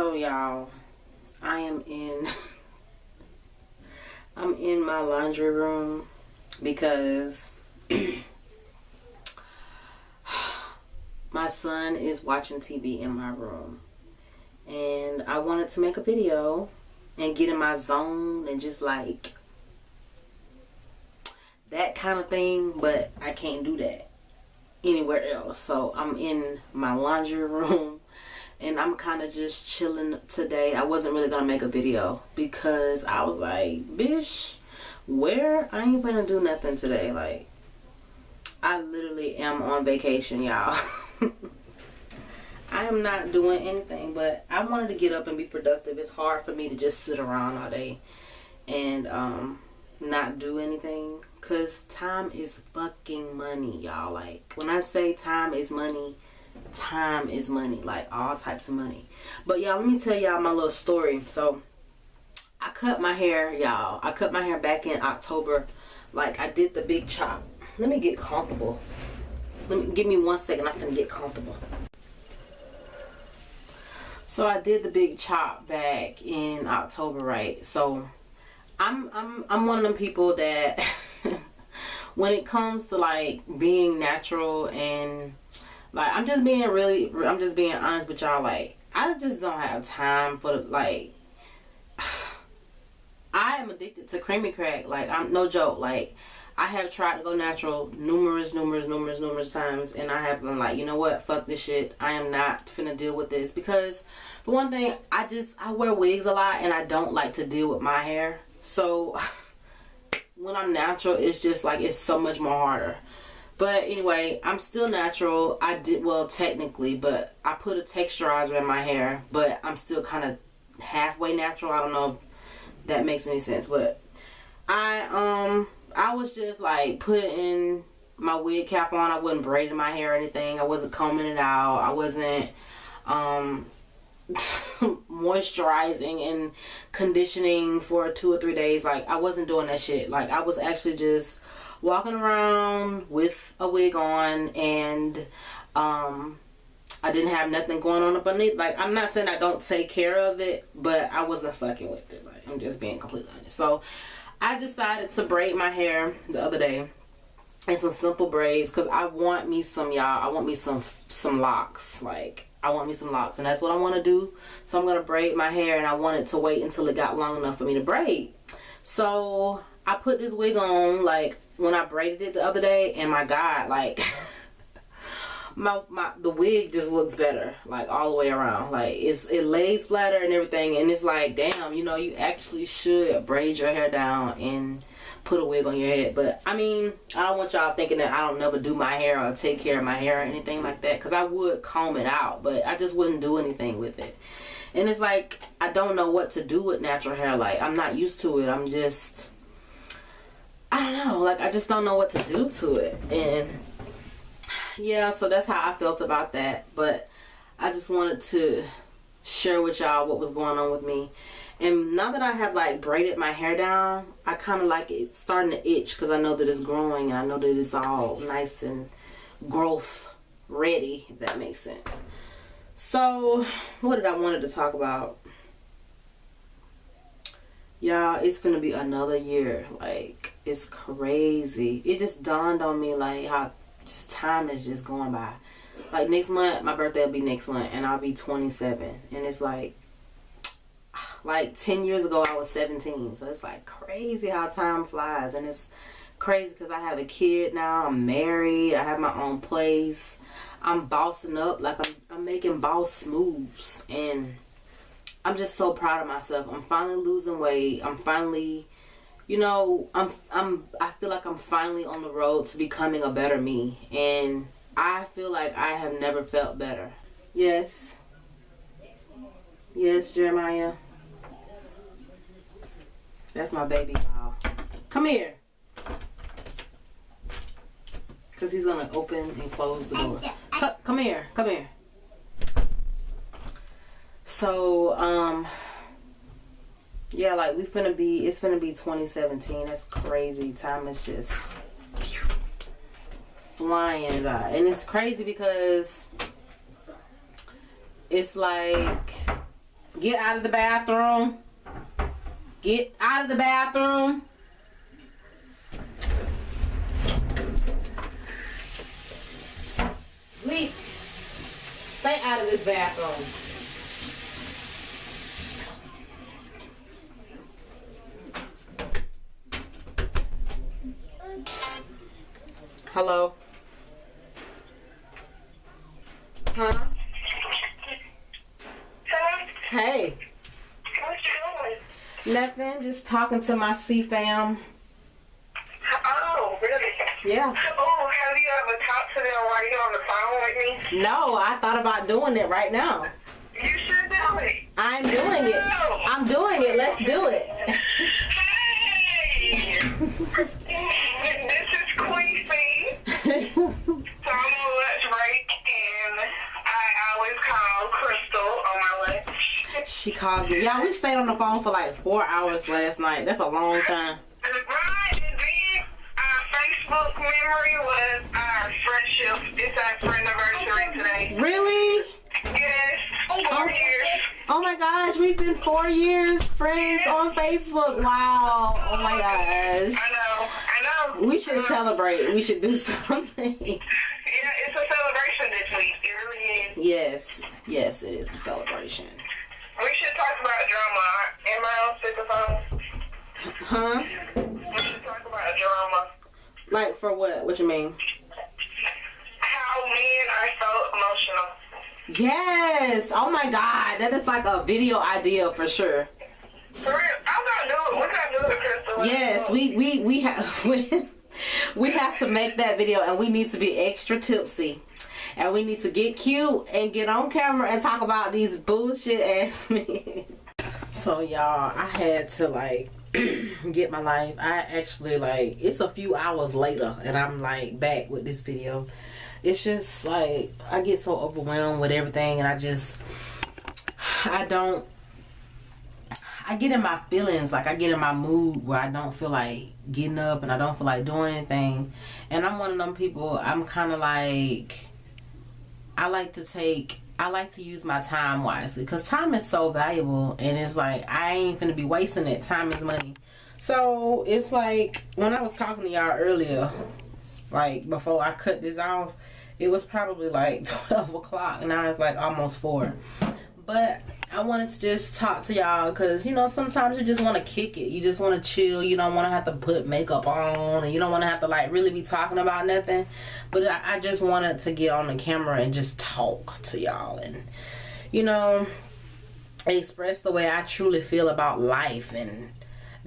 So y'all, I am in I'm in my laundry room because my son is watching TV in my room. And I wanted to make a video and get in my zone and just like that kind of thing, but I can't do that anywhere else. So I'm in my laundry room and I'm kind of just chilling today. I wasn't really gonna make a video because I was like, bitch, where I ain't gonna do nothing today. Like, I literally am on vacation, y'all. I am not doing anything, but I wanted to get up and be productive. It's hard for me to just sit around all day and um, not do anything because time is fucking money, y'all. Like, when I say time is money, time is money like all types of money. But y'all let me tell y'all my little story. So i cut my hair y'all. I cut my hair back in october. Like i did the big chop. Let me get comfortable. Let me give me one second. I'm gonna get comfortable. So i did the big chop back in october right? So i'm i'm i'm one of them people that when it comes to like being natural and like I'm just being really I'm just being honest with y'all like I just don't have time for like I am addicted to creamy crack like I'm no joke like I have tried to go natural numerous numerous numerous numerous times and I have been like you know what? Fuck this shit. I am not finna deal with this. Because for one thing I just I wear wigs a lot and I don't like to deal with my hair. So when I'm natural it's just like it's so much more harder but anyway, I'm still natural. I did, well, technically, but I put a texturizer in my hair, but I'm still kind of halfway natural. I don't know if that makes any sense, but I, um, I was just like putting my wig cap on. I wasn't braiding my hair or anything. I wasn't combing it out. I wasn't, um, moisturizing and conditioning for two or three days. Like, I wasn't doing that shit. Like, I was actually just walking around with a wig on and um, I didn't have nothing going on underneath. Like, I'm not saying I don't take care of it, but I wasn't fucking with it. Like, I'm just being completely honest. So, I decided to braid my hair the other day and some simple braids because I want me some, y'all. I want me some, some locks. Like, I want me some locks and that's what I want to do. So, I'm going to braid my hair and I wanted to wait until it got long enough for me to braid. So, I put this wig on like when I braided it the other day and my god like my, my the wig just looks better like all the way around. Like it's it lays flatter and everything and it's like damn you know you actually should braid your hair down and put a wig on your head. But I mean I don't want y'all thinking that I don't never do my hair or take care of my hair or anything like that because I would comb it out but I just wouldn't do anything with it. And it's like I don't know what to do with natural hair like I'm not used to it I'm just I don't know like I just don't know what to do to it. And yeah so that's how I felt about that. But I just wanted to share with y'all what was going on with me. And now that I have like braided my hair down I kind of like it starting to itch because I know that it's growing and I know that it's all nice and growth ready if that makes sense. So what did I wanted to talk about y'all it's gonna be another year. Like it's crazy. It just dawned on me like how time is just going by. Like next month my birthday will be next month and i'll be 27 and it's like like 10 years ago i was 17 so it's like crazy how time flies. And it's crazy because i have a kid now. I'm married. I have my own place. I'm bossing up. Like i'm, I'm making boss moves. And I'm just so proud of myself. I'm finally losing weight. I'm finally, you know, I'm I'm I feel like I'm finally on the road to becoming a better me and I feel like I have never felt better. Yes. Yes, Jeremiah. That's my baby. Come here. Because he's going to open and close the door. Come here. Come here so um yeah like we finna be it's finna be 2017 that's crazy time is just flying by and it's crazy because it's like Get out of the bathroom. Get out of the bathroom. Leave. Stay out of this bathroom. Hello? Huh? Hello? Hey. What you doing? Nothing. Just talking to my C fam. Oh, really? Yeah. Oh, have you ever talked to them while you're on the phone with me? No, I thought about doing it right now. You should do it. I'm doing it. I'm doing it. Let's do it. Hey! lunch. she calls me. Yeah, we stayed on the phone for like four hours last night. That's a long time. Right, and then our Facebook memory was our friendship. It's our friend anniversary today. Really? Yes, four years. Oh my gosh, we've been four years friends on Facebook. Wow. Oh my gosh. I know, I know. We should celebrate. We should do something. Yeah, it's a celebration this week. It really is. Yes. Yes, it is a celebration. We should talk about drama. Am I on speakerphone? Huh? We should talk about drama. Like for what? What you mean? How men are so emotional. Yes. Oh my god. That is like a video idea for sure. For real, I'm gonna do it. We're gonna do it, Crystal. Yes, we we we have we, we have to make that video and we need to be extra tipsy. And we need to get cute and get on camera and talk about these bullshit ass men. So y'all, I had to like get my life. I actually like it's a few hours later and I'm like back with this video. It's just like I get so overwhelmed with everything and I just I don't I get in my feelings, like I get in my mood where I don't feel like getting up and I don't feel like doing anything. And I'm one of them people, I'm kind of like, I like to take, I like to use my time wisely because time is so valuable and it's like, I ain't gonna be wasting it. Time is money. So it's like, when I was talking to y'all earlier, like before I cut this off, it was probably like 12 o'clock and now it's like almost 4. But I wanted to just talk to y'all because you know sometimes you just want to kick it. You just want to chill. You don't want to have to put makeup on, and you don't want to have to like really be talking about nothing. But I, I just wanted to get on the camera and just talk to y'all and you know express the way I truly feel about life and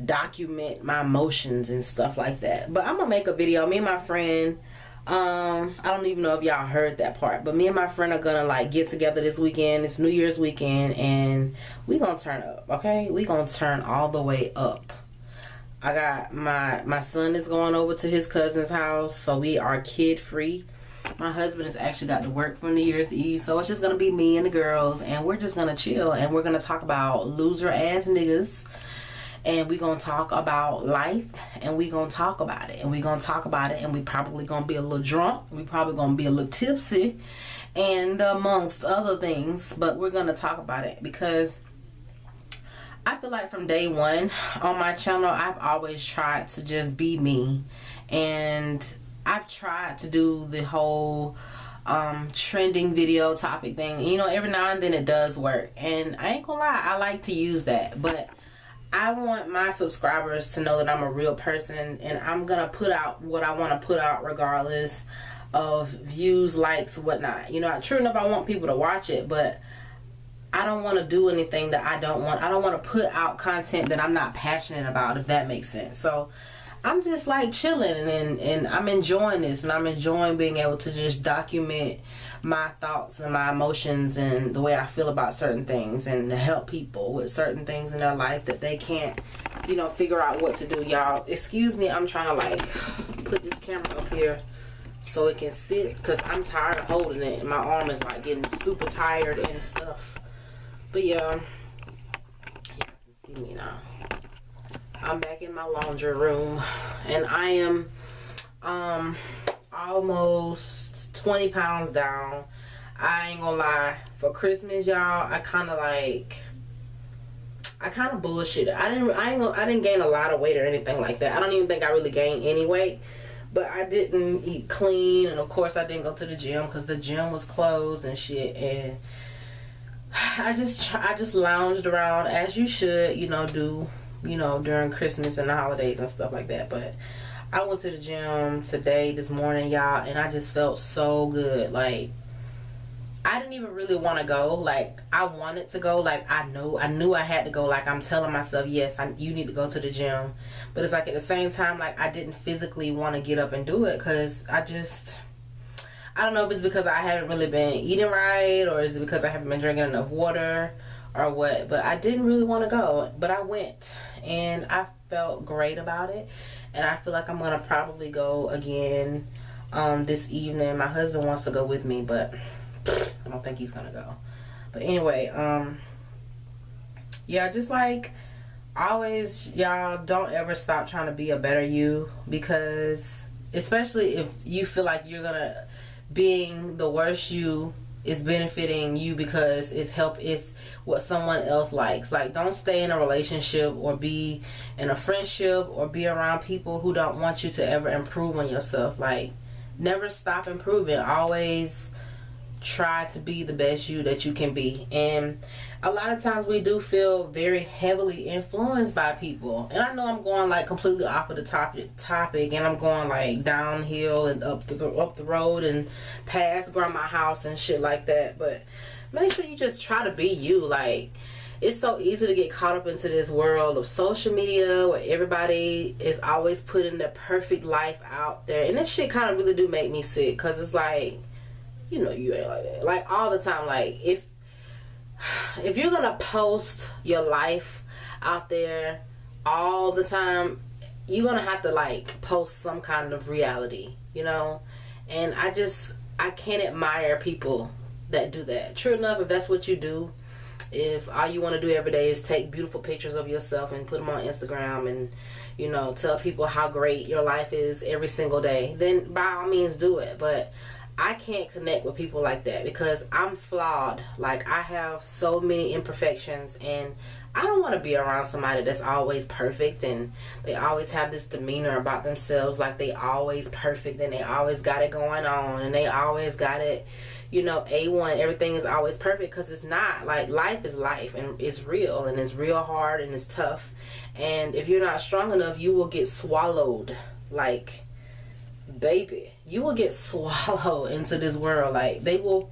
document my emotions and stuff like that. But I'm gonna make a video. Me and my friend um i don't even know if y'all heard that part but me and my friend are gonna like get together this weekend. It's new year's weekend and we gonna turn up okay? We gonna turn all the way up. I got my my son is going over to his cousin's house so we are kid free my husband has actually got to work for new year's eve so it's just gonna be me and the girls and we're just gonna chill and we're gonna talk about loser ass niggas and we're gonna talk about life and we're gonna talk about it. And we're gonna talk about it and we probably gonna be a little drunk. We probably gonna be a little tipsy and amongst other things. But we're gonna talk about it because I feel like from day one on my channel I've always tried to just be me. And I've tried to do the whole um trending video topic thing. You know every now and then it does work. And I ain't gonna lie I like to use that. But I want my subscribers to know that I'm a real person and I'm gonna put out what I want to put out regardless of views, likes, whatnot. You know, true enough, I want people to watch it, but I don't want to do anything that I don't want. I don't want to put out content that I'm not passionate about, if that makes sense. So I'm just like chilling and, and I'm enjoying this and I'm enjoying being able to just document my thoughts and my emotions and the way I feel about certain things and to help people with certain things in their life that they can't, you know, figure out what to do. Y'all, excuse me, I'm trying to like put this camera up here so it can sit because I'm tired of holding it and my arm is like getting super tired and stuff. But yeah, you can see me now. I'm back in my laundry room and I am um almost 20 pounds down. I ain't gonna lie. For Christmas, y'all, I kind of like I kind of bullshit. I didn't. I ain't. I didn't gain a lot of weight or anything like that. I don't even think I really gained any weight. But I didn't eat clean, and of course I didn't go to the gym because the gym was closed and shit. And I just, I just lounged around as you should, you know, do, you know, during Christmas and the holidays and stuff like that. But I went to the gym today, this morning, y'all, and I just felt so good. Like I didn't even really want to go. Like I wanted to go. Like I know I knew I had to go. Like I'm telling myself, yes, I, you need to go to the gym. But it's like at the same time, like I didn't physically want to get up and do it because I just. I don't know if it's because I haven't really been eating right or is it because I haven't been drinking enough water or what. But I didn't really want to go. But I went and I felt great about it. And I feel like I'm to probably go again um, this evening. My husband wants to go with me, but I don't think he's gonna go. But anyway, um, yeah, just like always, y'all don't ever stop trying to be a better you because, especially if you feel like you're gonna being the worst you is benefiting you because it's help it's what someone else likes. Like don't stay in a relationship or be in a friendship or be around people who don't want you to ever improve on yourself. Like never stop improving. Always try to be the best you that you can be. And a lot of times we do feel very heavily influenced by people. And I know I'm going like completely off of the topic topic and I'm going like downhill and up the up the road and past grandma house and shit like that. But make sure you just try to be you. Like it's so easy to get caught up into this world of social media where everybody is always putting their perfect life out there. And this shit kind of really do make me sick because it's like you know you ain't like that. Like all the time. Like if if you're gonna post your life out there all the time, you're gonna have to like post some kind of reality, you know? And I just I can't admire people that do that. True enough, if that's what you do, if all you want to do every day is take beautiful pictures of yourself and put them on Instagram and you know tell people how great your life is every single day, then by all means do it. But I can't connect with people like that because I'm flawed. Like I have so many imperfections and I don't want to be around somebody that's always perfect and they always have this demeanor about themselves like they always perfect and they always got it going on and they always got it, you know, A1. Everything is always perfect because it's not. Like life is life and it's real and it's real hard and it's tough. And if you're not strong enough, you will get swallowed. Like baby, you will get swallowed into this world. Like they will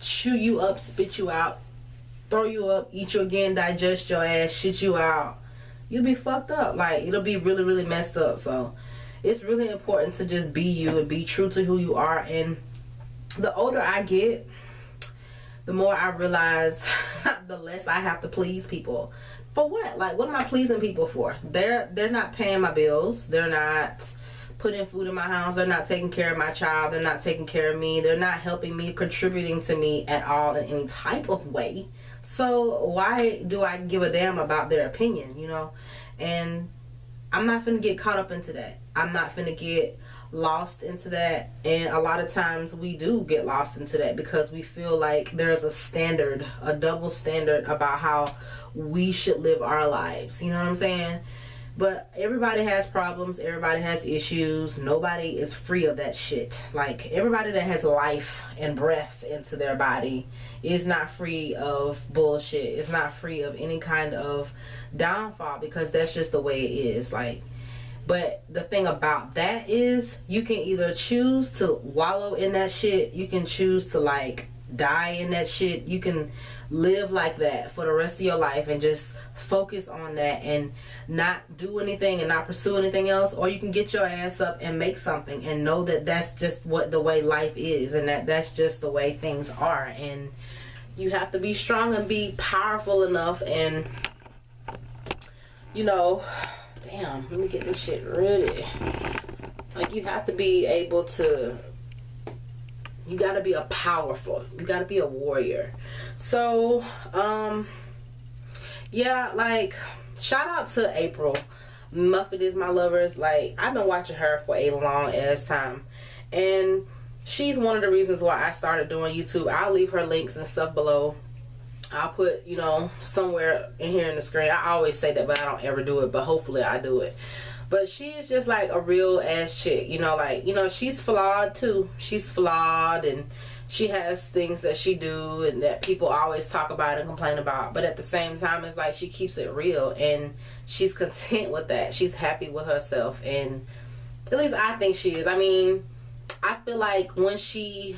chew you up, spit you out, throw you up, eat you again, digest your ass, shit you out. You'll be fucked up. Like it'll be really, really messed up. So it's really important to just be you and be true to who you are. And the older I get, the more I realize the less I have to please people. For what? Like what am I pleasing people for? They're they're not paying my bills. They're not putting food in my house. They're not taking care of my child. They're not taking care of me. They're not helping me, contributing to me at all in any type of way. So why do I give a damn about their opinion, you know? And I'm not finna get caught up into that. I'm not finna get lost into that. And a lot of times we do get lost into that because we feel like there's a standard, a double standard about how we should live our lives. You know what I'm saying? But everybody has problems, everybody has issues. Nobody is free of that shit. Like everybody that has life and breath into their body is not free of bullshit. It's not free of any kind of downfall because that's just the way it is. Like but the thing about that is you can either choose to wallow in that shit, you can choose to like die in that shit. You can live like that for the rest of your life and just focus on that and not do anything and not pursue anything else or you can get your ass up and make something and know that that's just what the way life is and that that's just the way things are. And you have to be strong and be powerful enough and you know damn let me get this shit ready. Like you have to be able to you got to be a powerful you got to be a warrior so um yeah like shout out to april muffet is my lovers like i've been watching her for a long ass time and she's one of the reasons why i started doing youtube i'll leave her links and stuff below I'll put, you know, somewhere in here in the screen. I always say that, but I don't ever do it. But hopefully I do it. But she's just like a real ass chick, you know, like, you know, she's flawed too. She's flawed and she has things that she do and that people always talk about and complain about. But at the same time, it's like she keeps it real and she's content with that. She's happy with herself. And at least I think she is. I mean, I feel like when she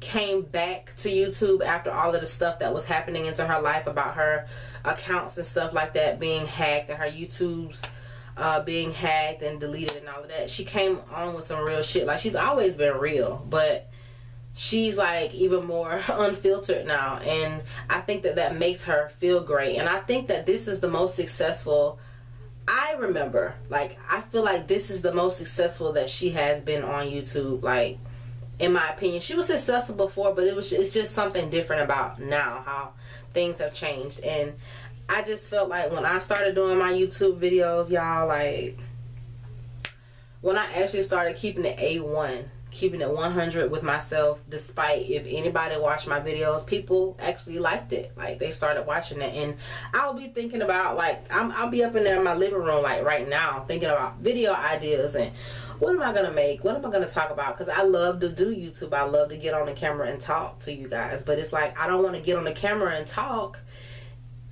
came back to YouTube after all of the stuff that was happening into her life about her accounts and stuff like that being hacked and her YouTube's uh, being hacked and deleted and all of that. She came on with some real shit. Like she's always been real, but she's like even more unfiltered now and I think that that makes her feel great and I think that this is the most successful I remember like I feel like this is the most successful that she has been on YouTube like in my opinion she was successful before but it was it's just something different about now how things have changed and I just felt like when I started doing my YouTube videos y'all like when I actually started keeping it A1 keeping it 100 with myself despite if anybody watched my videos people actually liked it. Like they started watching it. And i'll be thinking about like i will be up in there in my living room like right now thinking about video ideas and what am i gonna make? What am i gonna talk about? Because i love to do youtube. I love to get on the camera and talk to you guys. But it's like i don't want to get on the camera and talk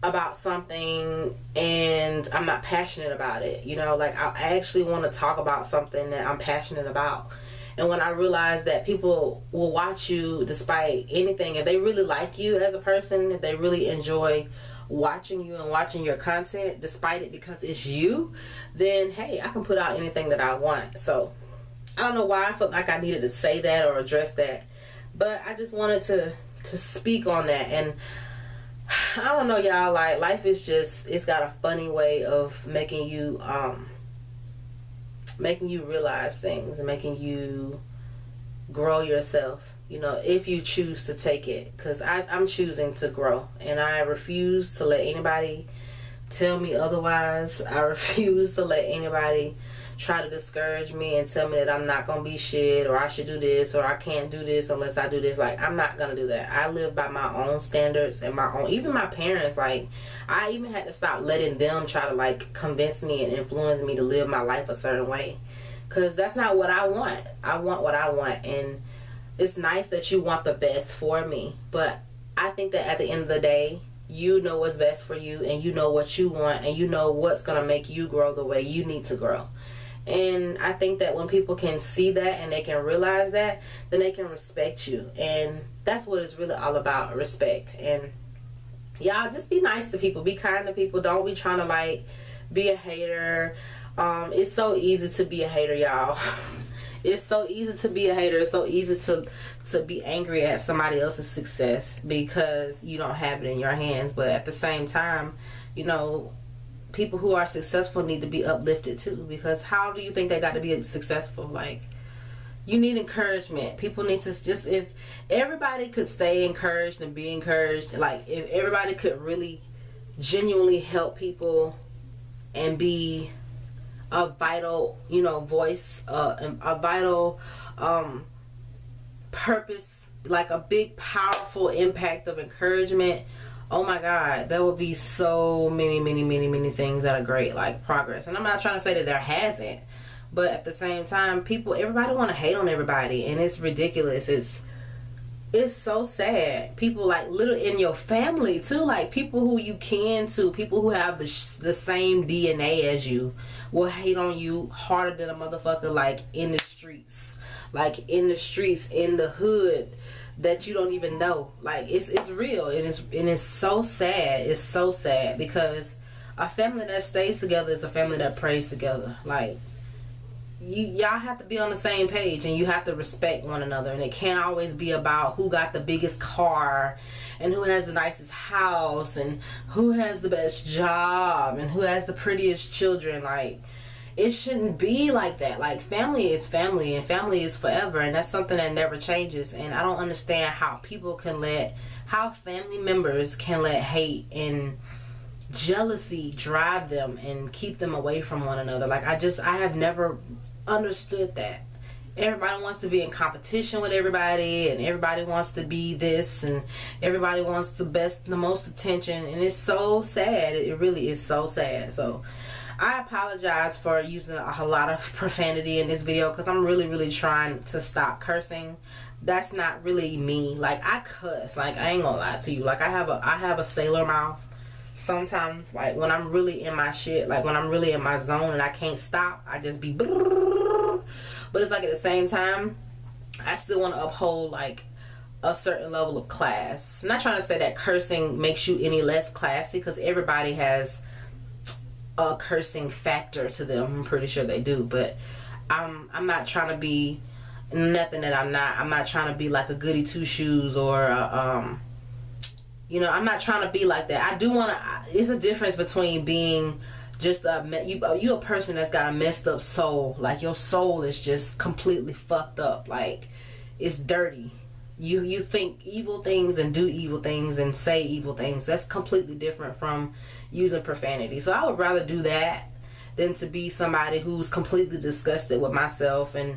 about something and I'm not passionate about it. You know, like I actually want to talk about something that I'm passionate about. And when I realized that people will watch you despite anything, if they really like you as a person, if they really enjoy watching you and watching your content despite it because it's you, then hey, I can put out anything that I want. So I don't know why I felt like I needed to say that or address that, but I just wanted to to speak on that and I don't know y'all. Like life is just it's got a funny way of making you um making you realize things and making you grow yourself. You know if you choose to take it. Because i'm choosing to grow. And i refuse to let anybody tell me otherwise i refuse to let anybody try to discourage me and tell me that I'm not gonna be shit or I should do this or I can't do this unless I do this. Like I'm not gonna do that. I live by my own standards and my own. Even my parents, like I even had to stop letting them try to like convince me and influence me to live my life a certain way, cause that's not what I want. I want what I want, and it's nice that you want the best for me, but I think that at the end of the day, you know what's best for you and you know what you want and you know what's going to make you grow the way you need to grow and I think that when people can see that and they can realize that, then they can respect you. And that's what it's really all about respect. And y'all just be nice to people, be kind to people. Don't be trying to like be a hater. Um, it's so easy to be a hater, y'all. it's so easy to be a hater. It's so easy to to be angry at somebody else's success because you don't have it in your hands. But at the same time, you know, people who are successful need to be uplifted too because how do you think they got to be successful like you need encouragement people need to just if everybody could stay encouraged and be encouraged like if everybody could really genuinely help people and be a vital you know voice uh, a vital um, purpose like a big powerful impact of encouragement. Oh my god there will be so many many many many things that are great like progress. And i'm not trying to say that there hasn't but at the same time people everybody want to hate on everybody and it's ridiculous. It's it's so sad people like little in your family too like people who you can to people who have the, the same dna as you will hate on you harder than a motherfucker like in the streets like in the streets in the hood that you don't even know. Like it's it's real and it's and it's so sad. It's so sad because a family that stays together is a family that prays together. Like you y'all have to be on the same page and you have to respect one another and it can't always be about who got the biggest car and who has the nicest house and who has the best job and who has the prettiest children like it shouldn't be like that. Like family is family and family is forever and that's something that never changes and I don't understand how people can let how family members can let hate and jealousy drive them and keep them away from one another. Like I just I have never understood that. everybody wants to be in competition with everybody and everybody wants to be this and everybody wants the best the most attention and it's so sad. It really is so sad. So I apologize for using a lot of profanity in this video because I'm really really trying to stop cursing. That's not really me. Like I cuss. Like I ain't gonna lie to you. Like I have a I have a sailor mouth sometimes like when I'm really in my shit like when I'm really in my zone and I can't stop I just be but it's like at the same time I still want to uphold like a certain level of class. I'm not trying to say that cursing makes you any less classy because everybody has a cursing factor to them. I'm pretty sure they do but I'm I'm not trying to be nothing that I'm not. I'm not trying to be like a goody two shoes or a, um you know I'm not trying to be like that. I do want to it's a difference between being just a you uh, you a person that's got a messed up soul. Like your soul is just completely fucked up. Like it's dirty. You you think evil things and do evil things and say evil things. That's completely different from using profanity. So i would rather do that than to be somebody who's completely disgusted with myself and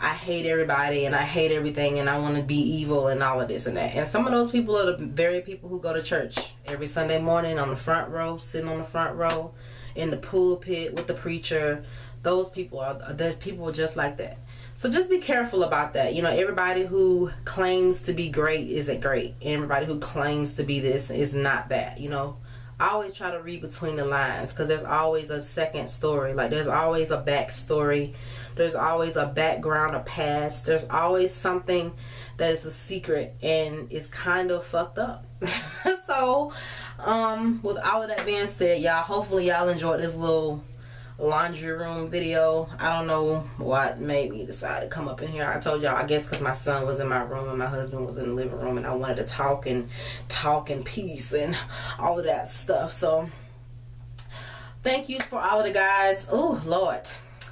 I hate everybody and I hate everything and I want to be evil and all of this and that. And some of those people are the very people who go to church every Sunday morning on the front row, sitting on the front row, in the pulpit with the preacher. Those people are the people just like that. So just be careful about that. You know, everybody who claims to be great isn't great. Everybody who claims to be this is not that. You know, I always try to read between the lines because there's always a second story. Like there's always a backstory. There's always a background, a past. There's always something that is a secret and it's kind of fucked up. so um with all of that being said y'all hopefully y'all enjoyed this little laundry room video. I don't know what made me decide to come up in here. I told y'all i guess because my son was in my room and my husband was in the living room and i wanted to talk and talk in peace and all of that stuff. So thank you for all of the guys. Oh lord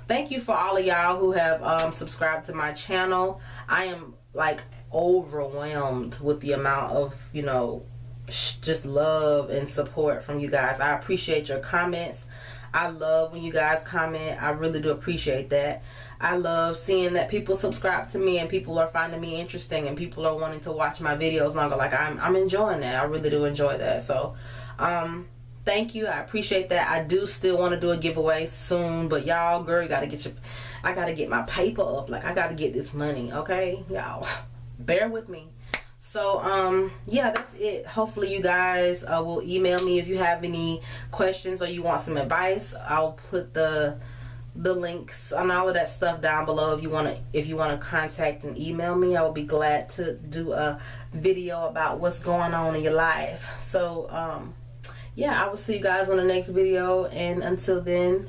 thank you for all of y'all who have um subscribed to my channel i am like overwhelmed with the amount of you know just love and support from you guys. I appreciate your comments. I love when you guys comment. I really do appreciate that. I love seeing that people subscribe to me and people are finding me interesting and people are wanting to watch my videos longer. Like I'm, I'm enjoying that. I really do enjoy that. So, um, thank you. I appreciate that. I do still want to do a giveaway soon, but y'all, girl, you gotta get your, I gotta get my paper up. Like I gotta get this money. Okay, y'all, bear with me so um yeah that's it hopefully you guys uh, will email me if you have any questions or you want some advice i'll put the the links on all of that stuff down below if you want to if you want to contact and email me i will be glad to do a video about what's going on in your life so um yeah i will see you guys on the next video and until then